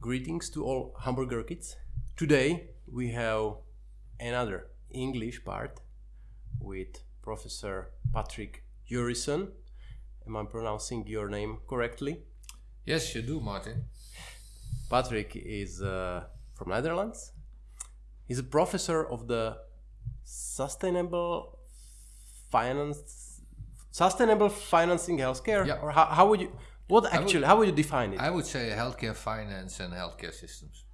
Greetings to all hamburger kids. Today we have another English part with Professor Patrick Jeurissen. Am I pronouncing your name correctly? Yes, you do, Martin. Patrick is uh, from Netherlands. He's a professor of the sustainable finance, sustainable financing healthcare. Yeah. Or how, how would you? What actually? how would you define it? I would say healthcare finance and healthcare systems.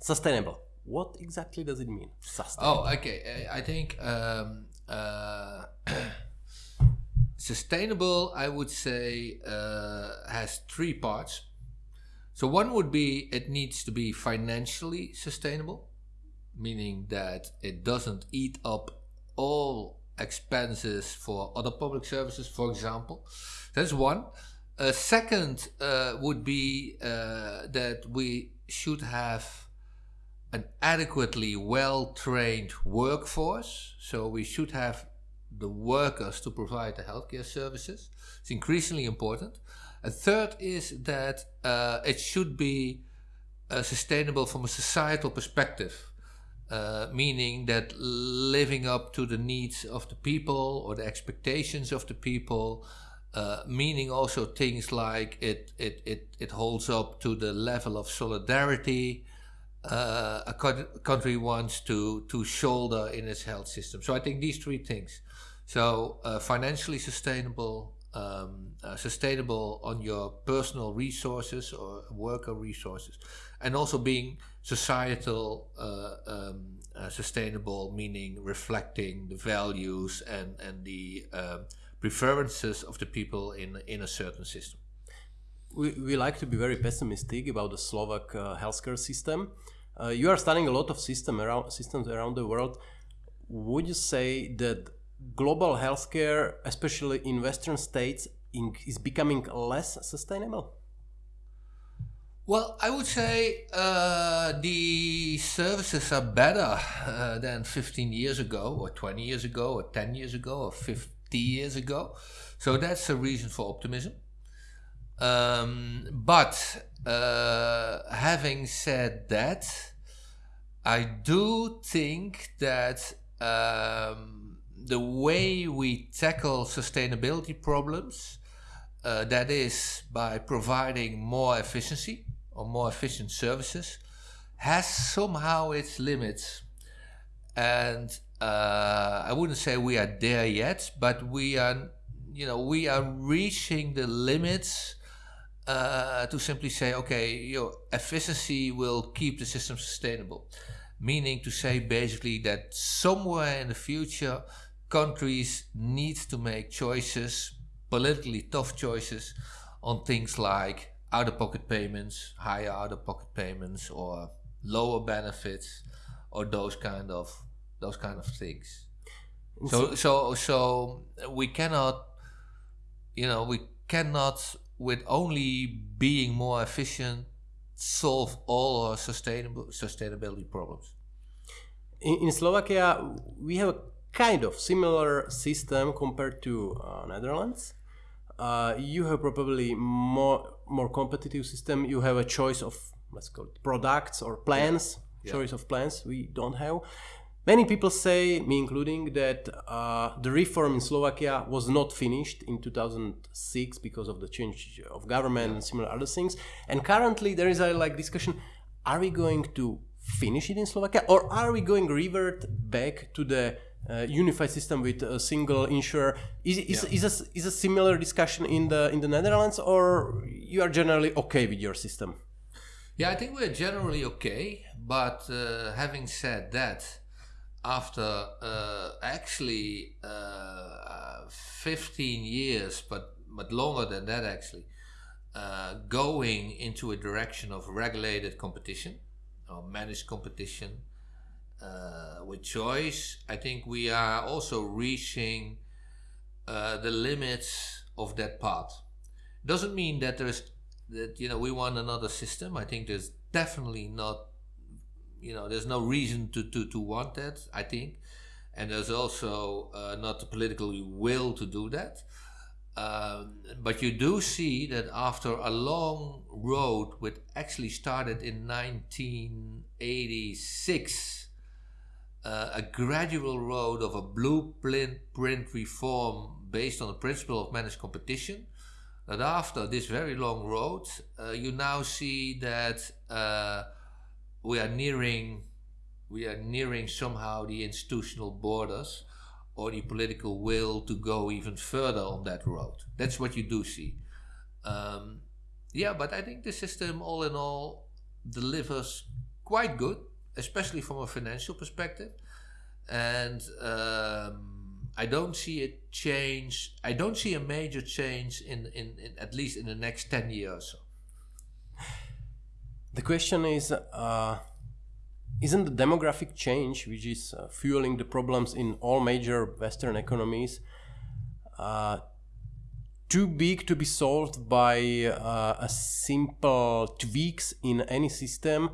Sustainable. What exactly does it mean? Sustainable. Oh, okay. I think um, uh, sustainable, I would say, uh, has three parts. So one would be it needs to be financially sustainable, meaning that it doesn't eat up all expenses for other public services, for example. That's one. A second uh, would be uh, that we should have an adequately well trained workforce. So we should have the workers to provide the healthcare services. It's increasingly important. A third is that uh, it should be uh, sustainable from a societal perspective, uh, meaning that living up to the needs of the people or the expectations of the people, uh, meaning also things like it, it, it, it holds up to the level of solidarity uh, a country wants to, to shoulder in its health system. So I think these three things. So uh, financially sustainable, um, uh, sustainable on your personal resources or worker resources, and also being societal uh, um, uh, sustainable, meaning reflecting the values and and the um, preferences of the people in in a certain system. We, we like to be very pessimistic about the Slovak uh, healthcare system. Uh, you are studying a lot of system around, systems around the world. Would you say that global healthcare, especially in Western states, in, is becoming less sustainable? Well, I would say uh, the services are better uh, than 15 years ago, or 20 years ago, or 10 years ago, or 50 years ago. So that's a reason for optimism. Um, but uh, having said that, I do think that um, the way we tackle sustainability problems, uh, that is by providing more efficiency or more efficient services, has somehow its limits. And uh, I wouldn't say we are there yet, but we are, you know, we are reaching the limits uh, to simply say, okay, your efficiency will keep the system sustainable. Meaning to say basically that somewhere in the future, countries need to make choices, politically tough choices, on things like out-of-pocket payments, higher out-of-pocket payments, or lower benefits, or those kind of those kind of things. So so so we cannot, you know, we cannot with only being more efficient solve all our sustainable sustainability problems. In, in Slovakia, we have a kind of similar system compared to uh, Netherlands. Uh, you have probably more more competitive system. You have a choice of let's call it products or plans. Yeah. Choice of plans we don't have. Many people say, me including, that uh, the reform in Slovakia was not finished in 2006 because of the change of government and similar other things. And currently there is a like discussion: Are we going to finish it in Slovakia, or are we going revert back to the uh, unified system with a single insurer? Is, is, yeah. is, a, is a similar discussion in the in the Netherlands, or you are generally okay with your system? Yeah, I think we're generally okay. But uh, having said that after uh, actually uh, 15 years, but, but longer than that actually, uh, going into a direction of regulated competition or managed competition uh, with choice, I think we are also reaching uh, the limits of that path. Doesn't mean that there's that you know we want another system. I think there's definitely not you know, there's no reason to, to, to want that, I think. And there's also uh, not the political will to do that. Um, but you do see that after a long road, which actually started in 1986, uh, a gradual road of a blueprint print reform based on the principle of managed competition, that after this very long road, uh, you now see that uh, we are nearing we are nearing somehow the institutional borders or the political will to go even further on that road. That's what you do see. Um, yeah, but I think the system, all in all, delivers quite good, especially from a financial perspective. And um, I don't see a change. I don't see a major change in, in, in at least in the next ten years. The question is. Uh isn't the demographic change, which is uh, fueling the problems in all major Western economies, uh, too big to be solved by uh, a simple tweaks in any system?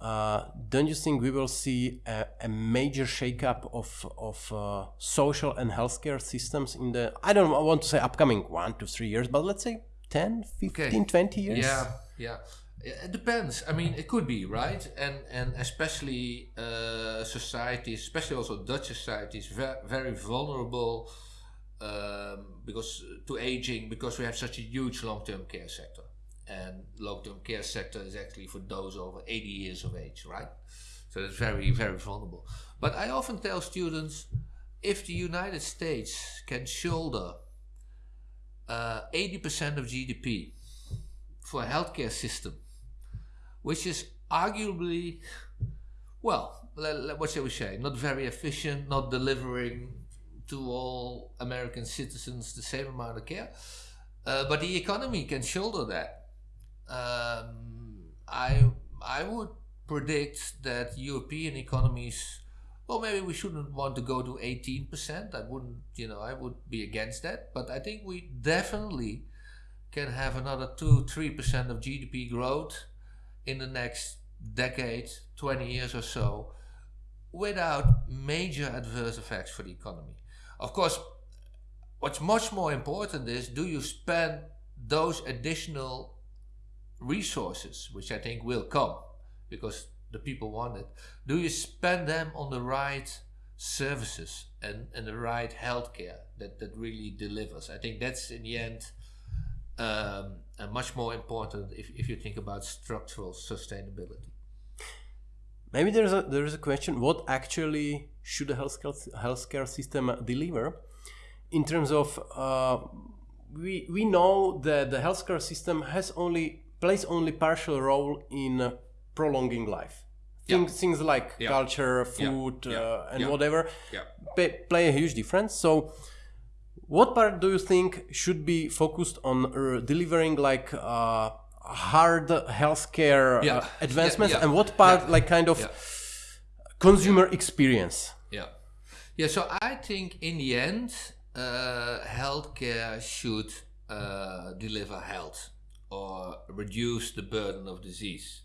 Uh, don't you think we will see a, a major shakeup of of uh, social and healthcare systems in the I don't want to say upcoming one to three years, but let's say 10, 15, okay. 20 years? Yeah, yeah. It depends. I mean, it could be right, and and especially uh, societies, especially also Dutch societies, very very vulnerable um, because to aging because we have such a huge long term care sector, and long term care sector is actually for those over eighty years of age, right? So it's very very vulnerable. But I often tell students, if the United States can shoulder uh, eighty uh, percent of GDP for a healthcare system which is arguably, well, what shall we say, not very efficient, not delivering to all American citizens the same amount of care. Uh, but the economy can shoulder that. Um, I I would predict that European economies, well, maybe we shouldn't want to go to 18%. I wouldn't, you know, I would be against that. But I think we definitely can have another 2 3% of GDP growth in the next decade, 20 years or so, without major adverse effects for the economy. Of course, what's much more important is do you spend those additional resources, which I think will come because the people want it, do you spend them on the right services and, and the right healthcare that, that really delivers? I think that's in the end um, much more important if, if you think about structural sustainability. Maybe there's a there's a question: What actually should the healthcare healthcare system deliver in terms of uh, we we know that the healthcare system has only plays only partial role in uh, prolonging life. Things, yeah. things like yeah. culture, food, yeah. Uh, and whatever pay, play a huge difference. So what part do you think should be focused on uh, delivering like uh, hard healthcare uh, advancements, and what part like kind of consumer experience? Yeah, yeah. So I think in the end, uh, healthcare should uh, deliver health or reduce the burden of disease,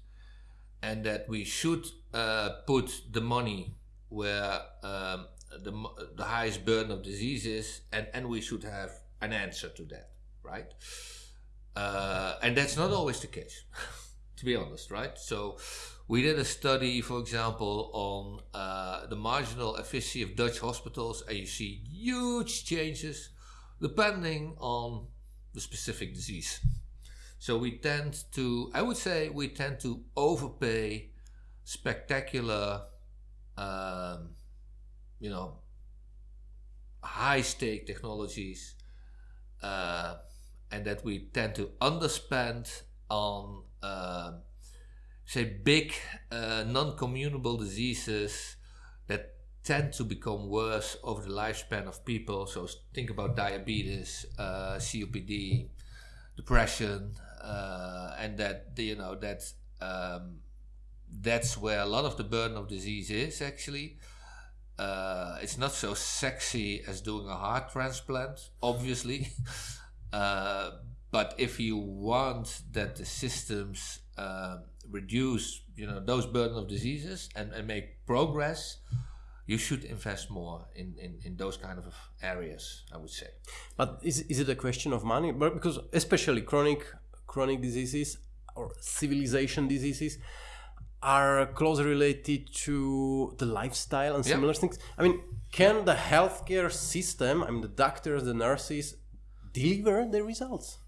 and that we should uh, put the money where um, the, the highest burden of diseases, and, and we should have an answer to that, right? Uh, and that's not always the case, to be honest, right? So we did a study, for example, on uh, the marginal efficiency of Dutch hospitals, and you see huge changes depending on the specific disease. So we tend to, I would say, we tend to overpay spectacular um, you know, high stake technologies, uh, and that we tend to underspend on, uh, say, big uh, non communicable diseases that tend to become worse over the lifespan of people. So think about diabetes, uh, COPD, depression, uh, and that you know that um, that's where a lot of the burden of disease is actually. Uh, it's not so sexy as doing a heart transplant, obviously. uh, but if you want that the systems uh, reduce you know those burden of diseases and, and make progress you should invest more in, in, in those kind of areas i would say. But is, is it a question of money? Because especially chronic chronic diseases or civilization diseases are closely related to the lifestyle and similar things. I mean can the healthcare system i mean the doctors the nurses deliver the results?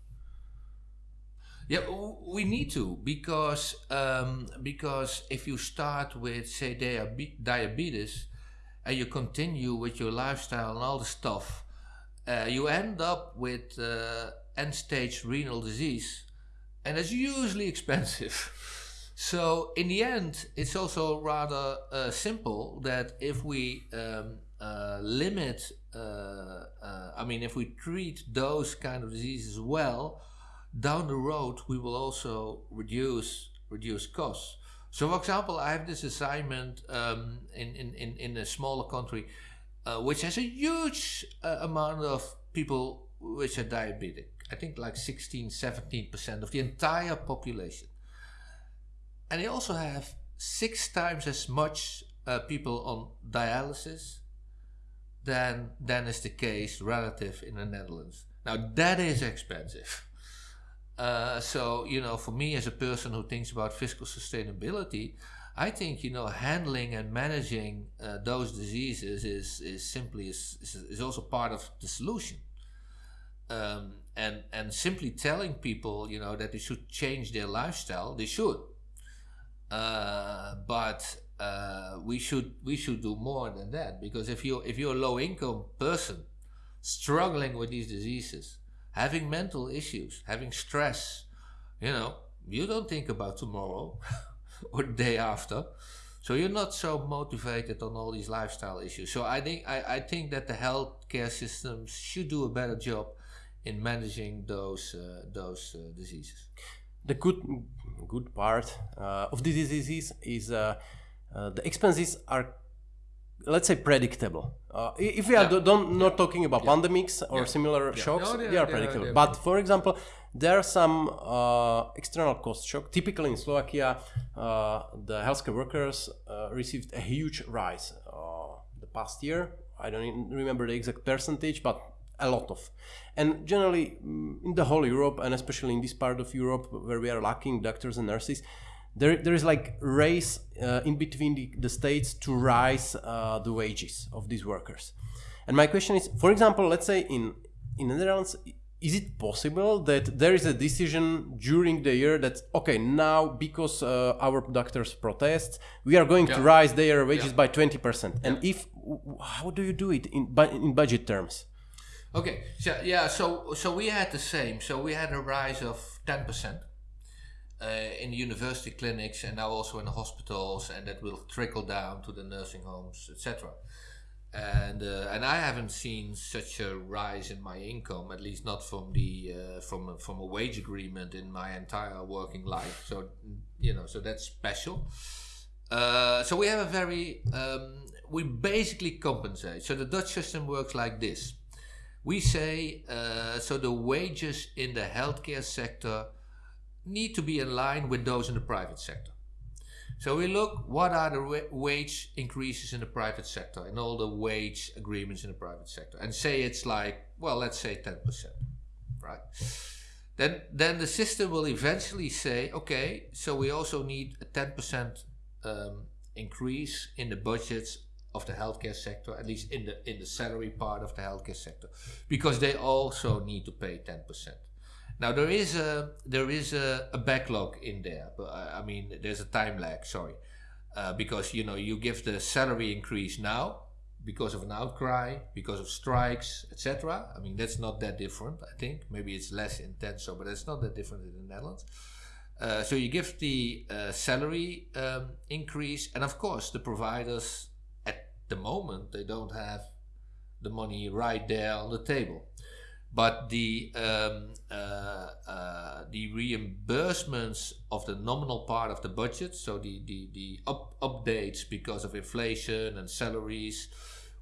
Yeah, we need to because um, because if you start with say diabetes and you continue with your lifestyle and all the stuff, uh, you end up with uh, end-stage renal disease, and it's usually expensive. so in the end, it's also rather uh, simple that if we um, uh, limit, uh, uh, I mean, if we treat those kind of diseases well down the road we will also reduce reduce costs. So for example, I have this assignment um, in, in, in, in a smaller country uh, which has a huge uh, amount of people which are diabetic. I think like 16, 17% of the entire population. And they also have six times as much uh, people on dialysis than, than is the case relative in the Netherlands. Now that is expensive. Uh, so, you know, for me as a person who thinks about fiscal sustainability, I think, you know, handling and managing uh, those diseases is, is simply is, is, also part of the solution. Um, and, and simply telling people, you know, that they should change their lifestyle, they should. Uh, but uh, we should we should do more than that because if you if you're a low income person struggling with these diseases, having mental issues, having stress, you know, you don't think about tomorrow or the day after. So you're not so motivated on all these lifestyle issues. So I think I, I think that the healthcare systems should do a better job in managing those uh, those uh, diseases. The good good part uh, of the diseases is uh, uh, the expenses are let's say predictable. Uh, if we are yeah. don't not yeah. talking about yeah. pandemics or similar shocks, no, they, they, are predictable. but for example, there are some uh, external cost shock. Typically in Slovakia, uh, the healthcare workers uh, received a huge rise uh, the past year. I don't remember the exact percentage, but a lot of. And generally, mm, in the whole Europe, and especially in this part of Europe where we are lacking doctors and nurses, there, there is like race uh, in between the, the, states to rise uh, the wages of these workers. And my question is, for example, let's say in in the Netherlands, is it possible that there is a decision during the year that okay now because uh, our doctors protest we are going yeah. to rise their wages yeah. by 20% and yeah. if how do you do it in in budget terms okay so yeah so so we had the same so we had a rise of 10% uh, in the university clinics and now also in the hospitals, and that will trickle down to the nursing homes, etc. And uh, and I haven't seen such a rise in my income, at least not from the uh, from from a wage agreement in my entire working life. So you know, so that's special. Uh, so we have a very um, we basically compensate. So the Dutch system works like this. We say uh, so the wages in the healthcare sector need to be in line with those in the private sector. So we look what are the wage increases in the private sector and all the wage agreements in the private sector and say it's like, well, let's say 10%, right? Then, then the system will eventually say, okay, so we also need a 10% um, increase in the budgets of the healthcare sector, at least in the in the salary part of the healthcare sector, because they also need to pay 10%. Now there is a there is a, a backlog in there, but I, I mean there's a time lag. Sorry, uh, because you know you give the salary increase now because of an outcry, because of strikes, etc. I mean that's not that different. I think maybe it's less intense, so but it's not that different in the Netherlands. Uh, so you give the uh, salary um, increase, and of course the providers the moment they don't have the money right there on the table but the um, uh, uh, the reimbursements of the nominal part of the budget, so the the, the up, updates because of inflation and salaries,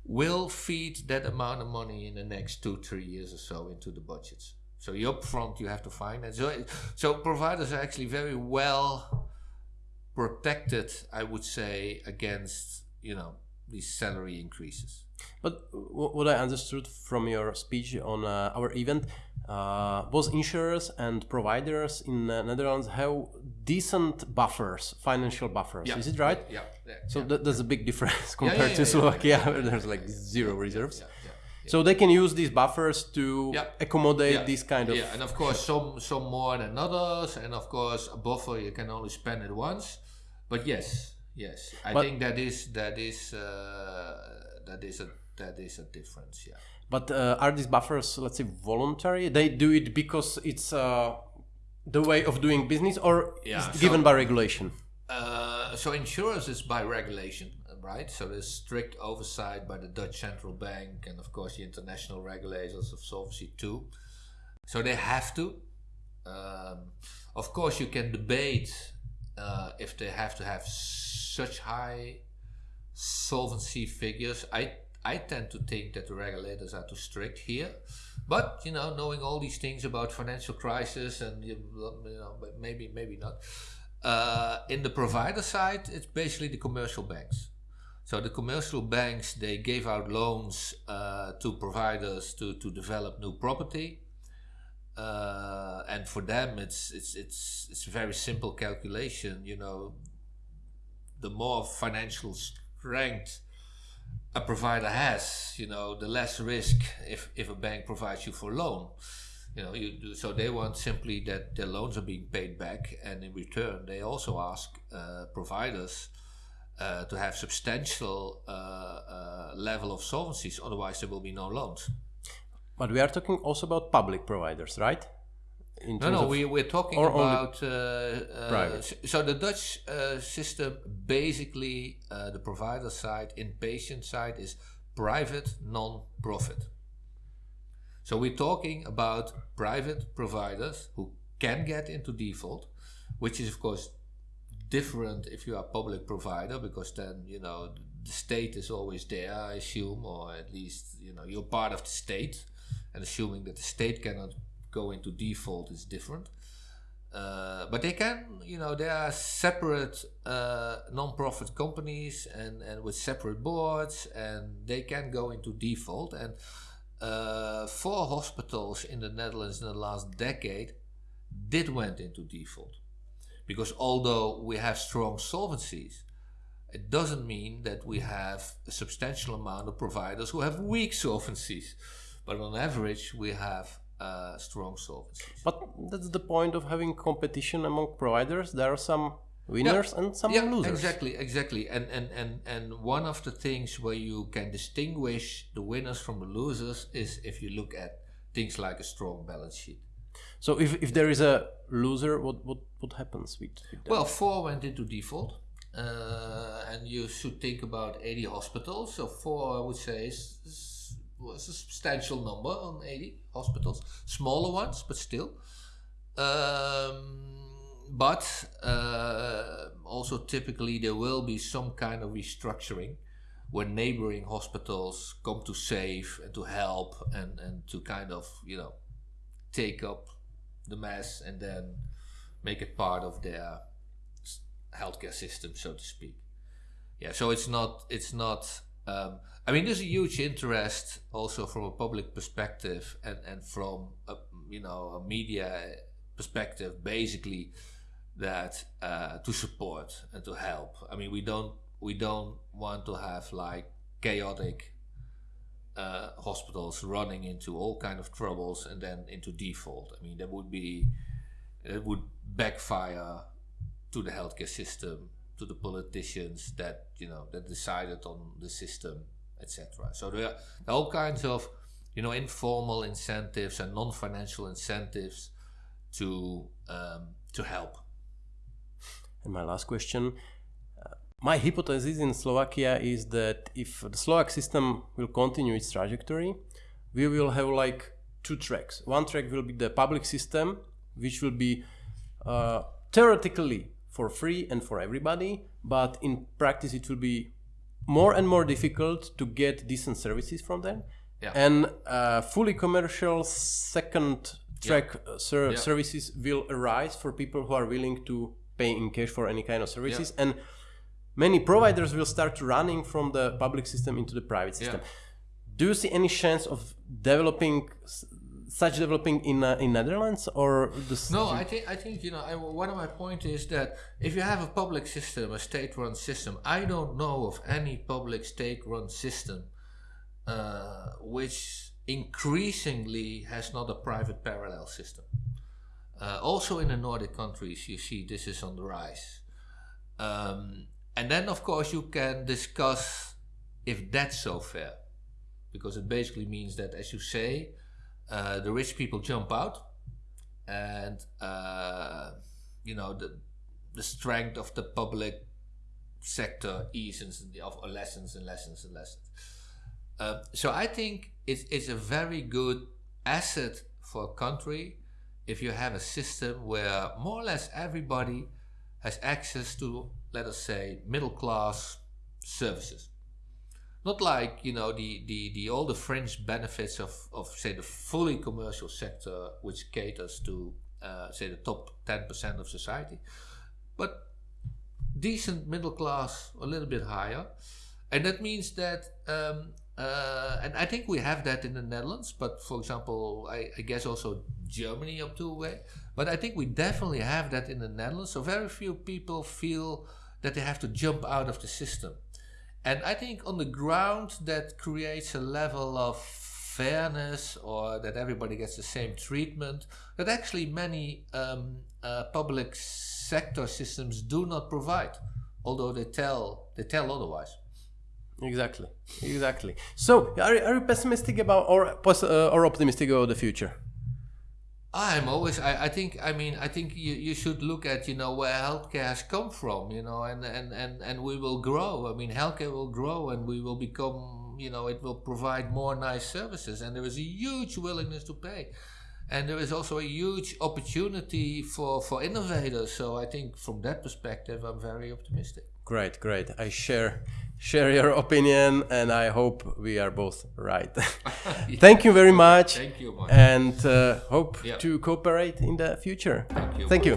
will feed that amount of money in the next two three years or so into the budgets. So the upfront you have to finance. So so providers are actually very well protected, I would say, against you know these salary increases. But what I understood from your speech on uh, our event, uh, both insurers and providers in the Netherlands have decent buffers, financial buffers. Yeah. Is it right? Yeah. yeah So yeah. that, that's a big difference compared to Slovakia, where there's like zero reserves. So they can use these buffers to accommodate these kind of. yeah, and of course some some more than others, and of course a buffer you can only spend it once. But yes, yes, I But- think that is that is uh, that is a that is a difference. Yeah. But uh, are these buffers, let's say, voluntary? They do it because it's uh, the way of doing business, or Yeah, is so- given by regulation? Uh, so insurance is by regulation, right? So there's strict oversight by the Dutch central bank and of course the international regulators of Solvency II. So they have to. Um, of course, you can debate uh, if they have to have such high solvency figures. I I tend to think that the regulators are too strict here. But you know, knowing all these things about financial crisis and you know, maybe maybe not. Uh, in the provider side, it's basically the commercial banks. So the commercial banks they gave out loans uh, to providers to, to develop new property, uh, and for them it's it's it's it's a very simple calculation. You know, the more financial strength a provider has, you know, the less risk if, if a bank provides you for a loan. You know, you do, so they want simply that their loans are being paid back, and in return, they also ask uh, providers uh, to have substantial uh, uh, level of solvencies. Otherwise, there will be no loans. But we are talking also about public providers, right? No, no, we, we're talking about uh, uh, private? So the Dutch uh, system, basically, uh, the provider side, inpatient side, is private non-profit. So we're talking about private providers who can get into default, which is of course different if you are a public provider because then you know the state is always there, I assume, or at least you know you're part of the state, and assuming that the state cannot go into default is different. Uh, but they can, you know, there are separate uh, non-profit companies and, and with separate boards, and they can go into default. And uh, four hospitals in the Netherlands in the last decade did went into default, because although we have strong solvencies, it doesn't mean that we have a substantial amount of providers who have weak solvencies. But on average, we have uh, strong solvencies. But that's the point of having competition among providers. There are some winners and some yeah, losers. Exactly, exactly. And, and and and one of the things where you can distinguish the winners from the losers is if you look at things like a strong balance sheet. So if, if there is a loser, what what, what happens with, with them? Well, four went into default. Uh, and you should think about 80 hospitals. So four, I would say, is, is was a substantial number on 80 hospitals. Smaller ones, but still. Um, but uh, also typically there will be some kind of restructuring where neighboring hospitals come to save and to help and, and to kind of, you know, take up the mess and then make it part of their healthcare system, so to speak. Yeah, so it's not it's not. Um, I mean, there's a huge interest also from a public perspective and and from a, you know a media perspective, basically that uh, to support and to help. I mean, we don't we don't want to have like chaotic uh, hospitals running into all kind of troubles and then into default. I mean, that would be it would backfire to the healthcare system, to the politicians that you know that decided on the system, etc. So there are all kinds of you know informal incentives and non-financial incentives to um, to help. And my last question. Uh, my hypothesis in Slovakia is that if the Slovak system will continue its trajectory, we will have like two tracks. One track will be the public system, which will be uh, theoretically for free and for everybody, but in practice it will be more and more difficult to get decent services from them. Yeah. And uh, fully commercial second track uh, ser- Yeah. services will arise for people who are willing to pay in cash for any kind of services and many providers will start running from the public system into the private system do you see any chance of developing such developing in uh, in netherlands or the No, I think I think you know. I, one of my point is that if you have a public system, a state-run system, I don't know of any public state-run system uh, which increasingly has not a private parallel system. Uh, also in the Nordic countries, you see this is on the rise. Um, and then, of course, you can discuss if that's so fair, because it basically means that, as you say, uh, the rich people jump out, and uh, you know the the strength of the public sector eases and of or lessens and lessens and lessens. Uh, so I think it's, it's a very good asset for a country if you have a system where more or less everybody has access to, let us say, middle class services. Not like you know the, the, the all the fringe benefits of, of say the fully commercial sector, which caters to uh, say the top ten percent of society, but decent middle class, a little bit higher, and that means that um, uh, and I think we have that in the Netherlands, but for example, I, I guess also Germany up to a way. But I think we definitely have that in the Netherlands. So very few people feel that they have to jump out of the system. And I think on the ground that creates a level of fairness or that everybody gets the same treatment that actually many um, uh, public sector systems do not provide, although they tell they tell otherwise. exactly. Exactly. So are, are you pessimistic about or uh, or optimistic about the future I'm always. I, I think. I mean. I think you, you should look at you know where healthcare has come from. You know, and and and and we will grow. I mean, healthcare will grow, and we will become. You know, it will provide more nice services, and there is a huge willingness to pay, and there is also a huge opportunity for for innovators. So I think from that perspective, I'm very optimistic. great great i share share your opinion and i hope we are both right thank you very much Thank you, Mark. and uh, hope Yeah. to cooperate in the future Thank you. thank you